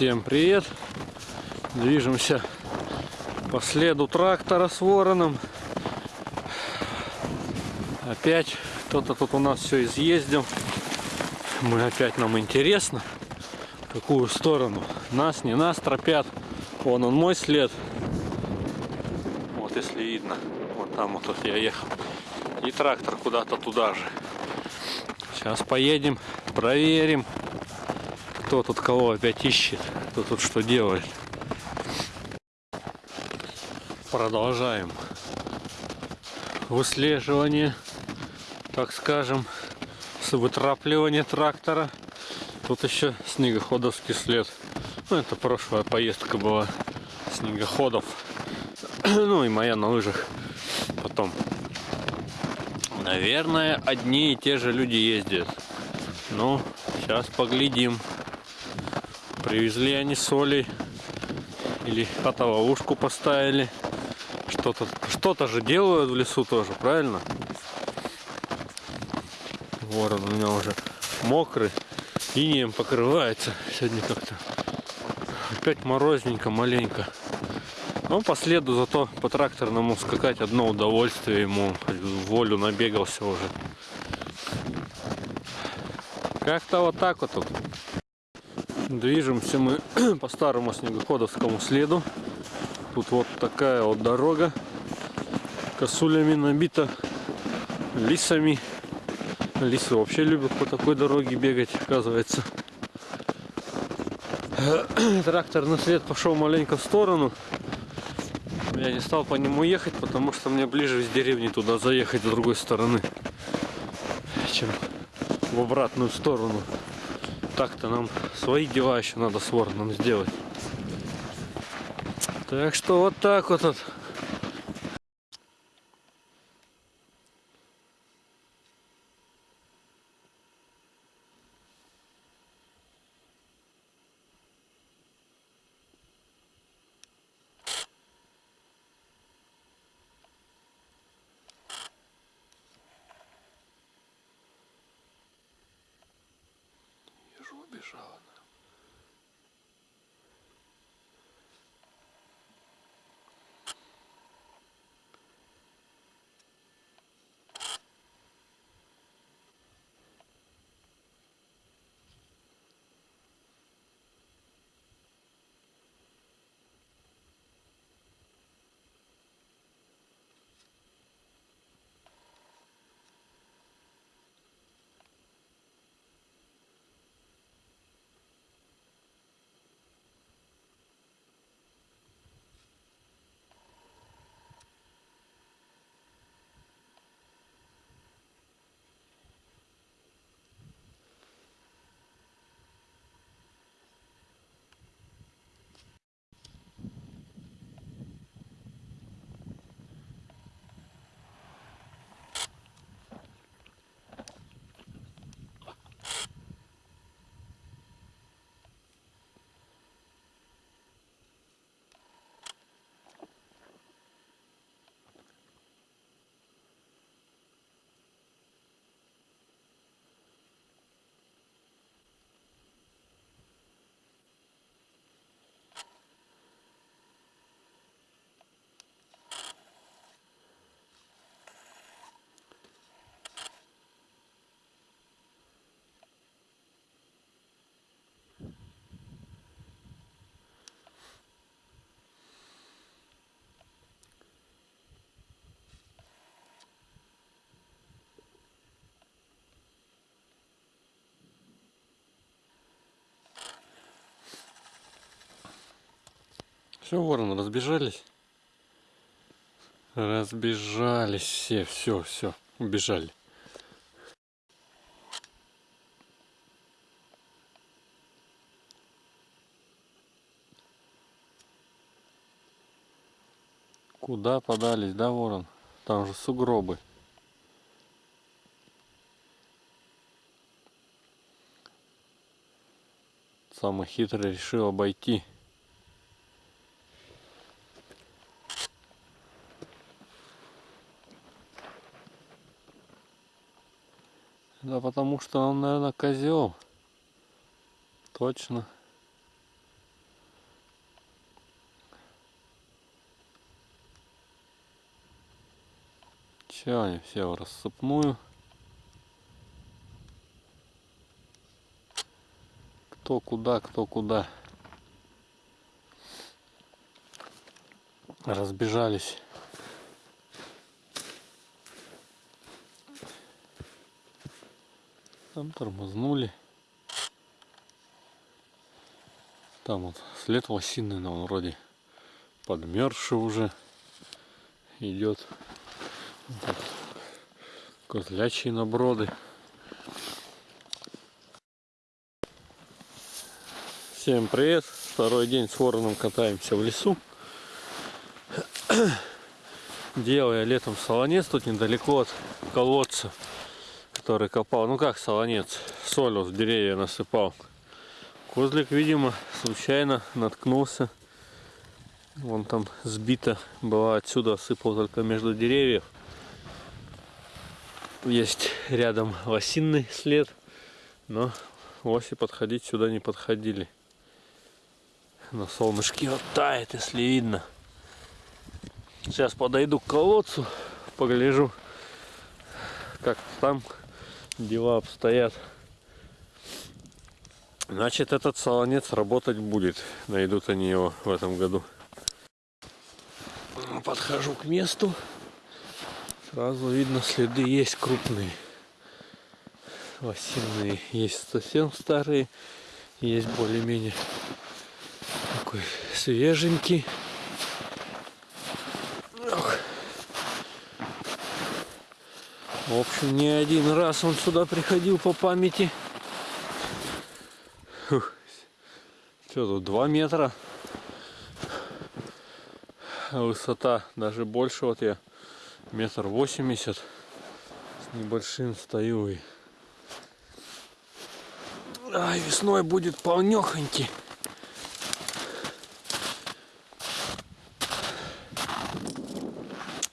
Всем привет! Движемся по следу трактора с вороном. Опять кто-то тут у нас все изъездил. Мы опять нам интересно, какую сторону. Нас, не нас тропят. Вон он мой след. Вот если видно. Вот там вот, вот я ехал. И трактор куда-то туда же. Сейчас поедем, проверим, кто тут кого опять ищет, кто тут что делает. Продолжаем выслеживание, так скажем, с вытрапливания трактора. Тут еще снегоходовский след. Ну, это прошлая поездка была снегоходов. ну и моя на лыжах потом. Наверное, одни и те же люди ездят. Ну, сейчас поглядим. Привезли они соли. Или фотоловушку поставили. Что-то что, -то, же делают в лесу тоже, правильно? Ворон у меня уже мокрый. Инеем покрывается. Сегодня как-то опять морозненько, маленько. Но по следу зато по тракторному скакать одно удовольствие ему. Волю набегался уже. Как-то вот так вот. Движемся мы по старому снегоходовскому следу. Тут вот такая вот дорога. Косулями набита, лисами. Лисы вообще любят по такой дороге бегать, оказывается. Тракторный след пошел маленько в сторону. Я не стал по нему ехать, потому что мне ближе из деревни туда заехать с другой стороны, чем в обратную сторону. Так-то нам свои дела еще надо с вороном сделать. Так что вот так вот. вот. Убежала. Все, вороны разбежались. Разбежались все, все, все, убежали. Куда подались, да, ворон? Там же сугробы. Самый хитрый решил обойти. Потому что он, наверное, козел. Точно. Чего они все в рассыпную? Кто куда, кто куда. Разбежались. Там тормознули. Там вот след лосиный, но он вроде подмерзший уже идет. Вот козлячьи наброды. Всем привет! Второй день с вороном катаемся в лесу. Делая летом солонец тут недалеко от колодца, который копал. Ну как солонец? Соль в деревья насыпал. Козлик, видимо, случайно наткнулся. Вон там сбито была отсюда, сыпал только между деревьев. Есть рядом лосиный след, но лоси подходить сюда не подходили. На солнышке вот тает, если видно. Сейчас подойду к колодцу, погляжу, как там дела обстоят. Значит, этот солонец работать будет. Найдут они его в этом году. Подхожу к месту. Сразу видно, следы есть крупные. Осенние есть совсем старые. Есть более-менее такой свеженький. В общем, не один раз он сюда приходил по памяти. Что тут, 2 метра. Высота даже больше. Вот я метр восемьдесят с небольшим стою. И... Ай, весной будет полнехонький.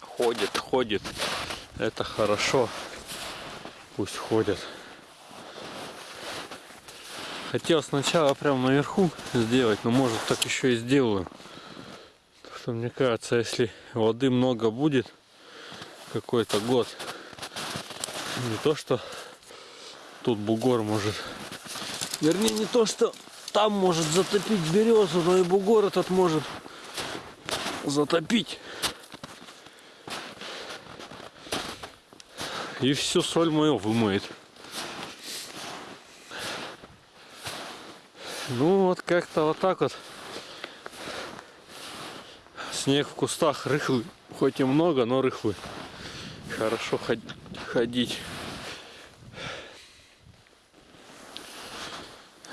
Ходит, ходит. Это хорошо. Пусть ходят. Хотел сначала прям наверху сделать, но может так еще и сделаю. Потому что мне кажется, если воды много будет какой-то год, не то что тут бугор может, вернее не то что там может затопить березу, но и бугор этот может затопить. И всю соль мою вымоет. Ну вот как-то вот так вот. Снег в кустах рыхлый, хоть и много, но рыхлый. Хорошо ходить.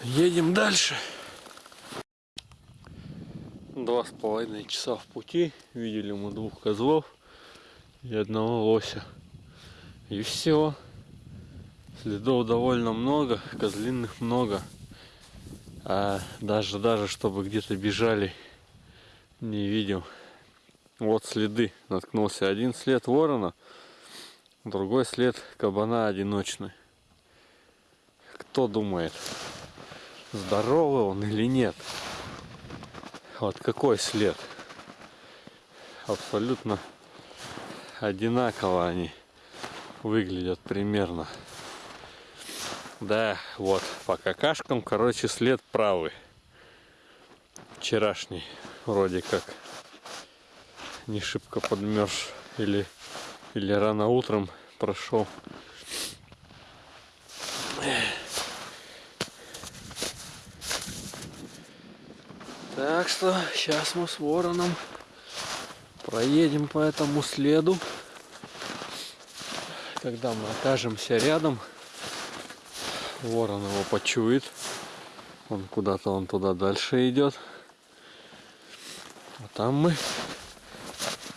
Едем дальше. Два с половиной часа в пути. Видели мы двух козлов и одного лося. И все. Следов довольно много, козлиных много. А даже, даже чтобы где-то бежали, не видел. Вот следы. Наткнулся один след ворона, другой след кабана одиночный. Кто думает, здоровый он или нет? Вот какой след? Абсолютно одинаково они выглядят примерно. Да, вот, по какашкам, короче, след правый. Вчерашний, вроде как. Не шибко подмерз. Или, или рано утром прошел. Так что сейчас мы с вороном проедем по этому следу. Когда мы окажемся рядом, Ворон его почует. Он куда-то он туда дальше идет. А там мы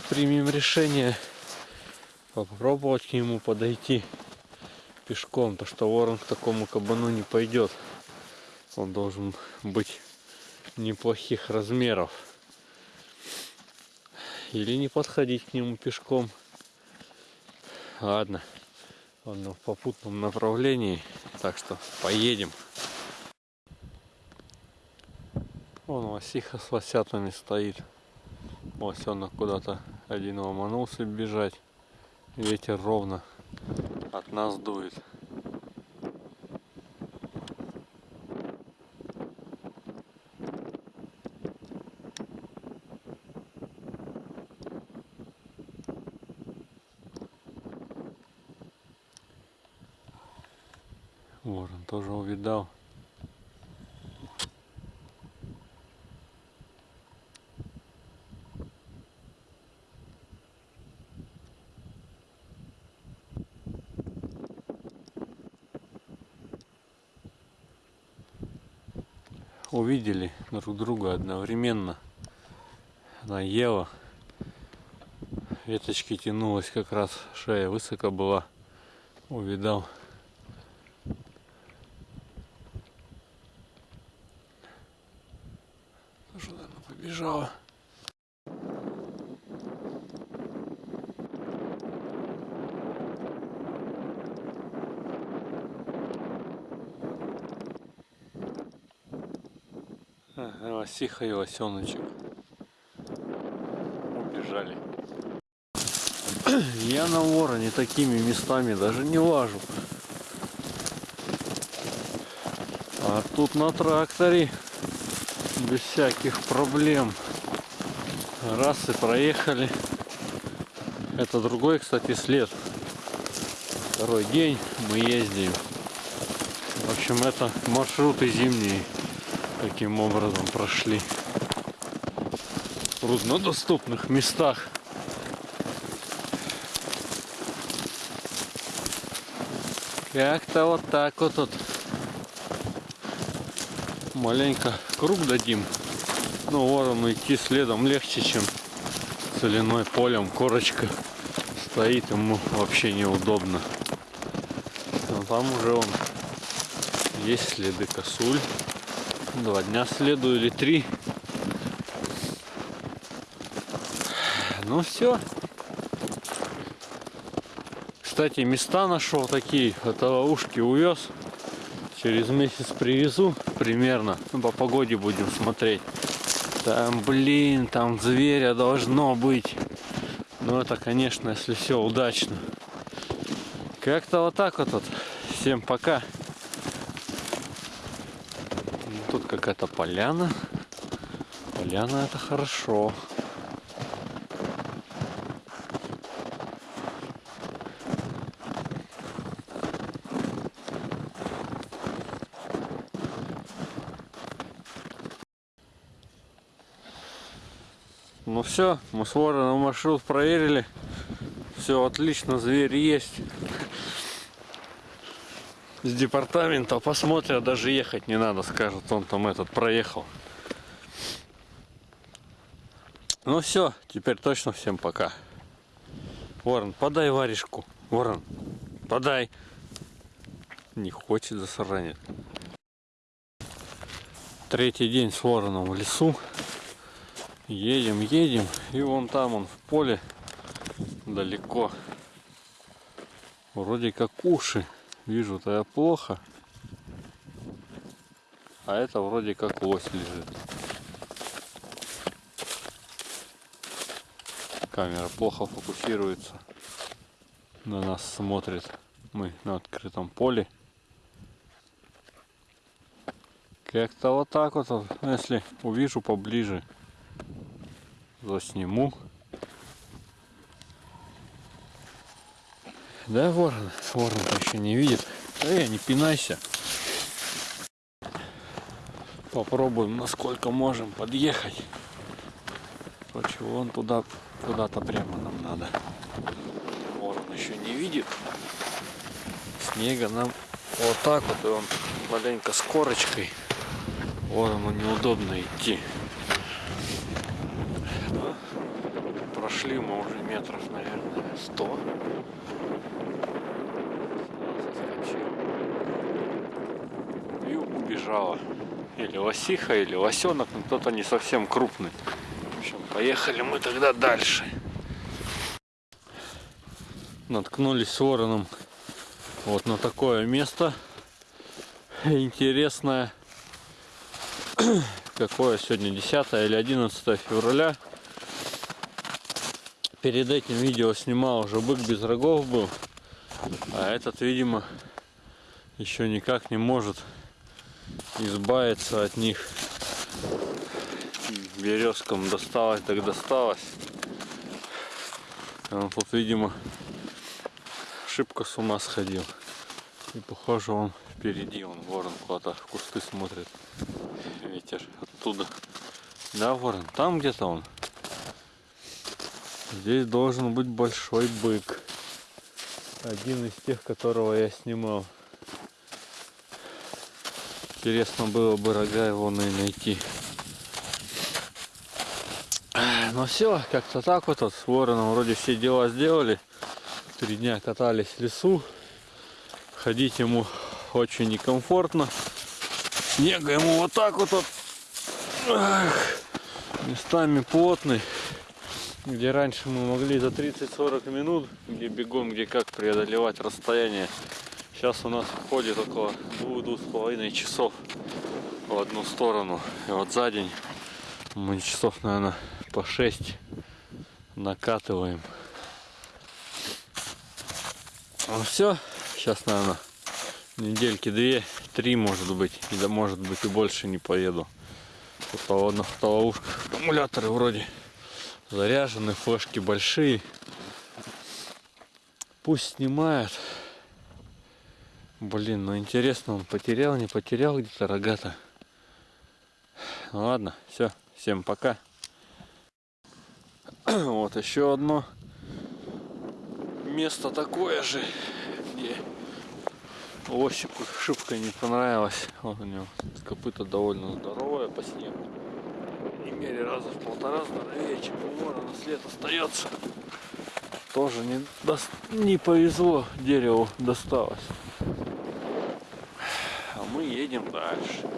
примем решение попробовать к нему подойти пешком, то что ворон к такому кабану не пойдет. Он должен быть неплохих размеров. Или не подходить к нему пешком. Ладно. Он в попутном направлении, так что поедем. Вон лосиха с лосятами стоит. Лосенок куда-то один ломанулся бежать. Ветер ровно от нас дует. Ворон тоже увидал. увидели друг друга одновременно. Она ела. Веточки тянулась как раз, шея высоко была. Увидал. Тоже, побежала. лосиха и лосеночек убежали. Я на вороне такими местами даже не лажу. А тут на тракторе без всяких проблем. Раз и проехали. Это другой, кстати, след. Второй день мы ездим. В общем, это маршруты зимние таким образом прошли в труднодоступных местах. Как-то вот так вот тут маленько круг дадим. Ну, ворону идти следом легче, чем соляной полем. Корочка стоит, ему вообще неудобно. Но там уже он есть следы косуль. Два дня следую или три. Ну все. Кстати, места нашел такие. Это ушки увез. Через месяц привезу примерно. Ну, по погоде будем смотреть. Там, блин, там зверя должно быть. Ну это, конечно, если все удачно. Как-то вот так вот. вот. Всем пока. Тут какая-то поляна. Поляна это хорошо. Ну все, мы с вороном маршрут проверили. Все отлично, зверь есть с департамента посмотрят, даже ехать не надо, скажут, он там этот проехал. Ну все, теперь точно всем пока. Ворон, подай варежку. Ворон, подай. Не хочет засранит. Третий день с вороном в лесу. Едем, едем. И вон там он в поле далеко. Вроде как уши. Вижу-то я плохо. А это вроде как лось лежит. Камера плохо фокусируется. На нас смотрит. Мы на открытом поле. Как-то вот так вот, если увижу поближе, засниму. Да, ворон? Ворон еще не видит. Эй, не пинайся. Попробуем, насколько можем подъехать. Короче, вон туда, куда-то прямо нам надо. Ворон еще не видит. Снега нам вот так вот, и он маленько с корочкой. Ворону неудобно идти. Прошли мы уже метров, наверное, сто. убежала. Или лосиха, или лосенок, но кто-то не совсем крупный. В общем, поехали мы тогда дальше. Наткнулись с вороном вот на такое место интересное. Какое сегодня 10 или 11 февраля. Перед этим видео снимал уже бык без рогов был. А этот, видимо, еще никак не может избавиться от них. Березкам досталось, так досталось. Он тут, видимо, шибко с ума сходил. И похоже он впереди, он ворон куда-то в кусты смотрит. Ветер оттуда. Да, ворон, там где-то он. Здесь должен быть большой бык. Один из тех, которого я снимал. Интересно было бы рога его найти. Ну все, как-то так вот, с вороном вроде все дела сделали. Три дня катались в лесу. Ходить ему очень некомфортно. Снега ему вот так вот, вот местами плотный где раньше мы могли за 30-40 минут, где бегом, где как преодолевать расстояние. Сейчас у нас ходит около 2-2,5 часов в одну сторону. И вот за день мы часов, наверное, по 6 накатываем. Ну все, сейчас, наверное, недельки две, три, может быть, и да, может быть и больше не поеду. Тут на автоловушках аккумуляторы вроде заряжены, флешки большие. Пусть снимает. Блин, ну интересно, он потерял, не потерял где-то рогата. Ну ладно, все, всем пока. Вот еще одно место такое же, где Осику шибко не понравилось. Вот у него копыта довольно здоровая по снегу мере раза в полтора здоровее, чем у ворона след остается. Тоже не, до... не повезло, дереву досталось. А мы едем дальше.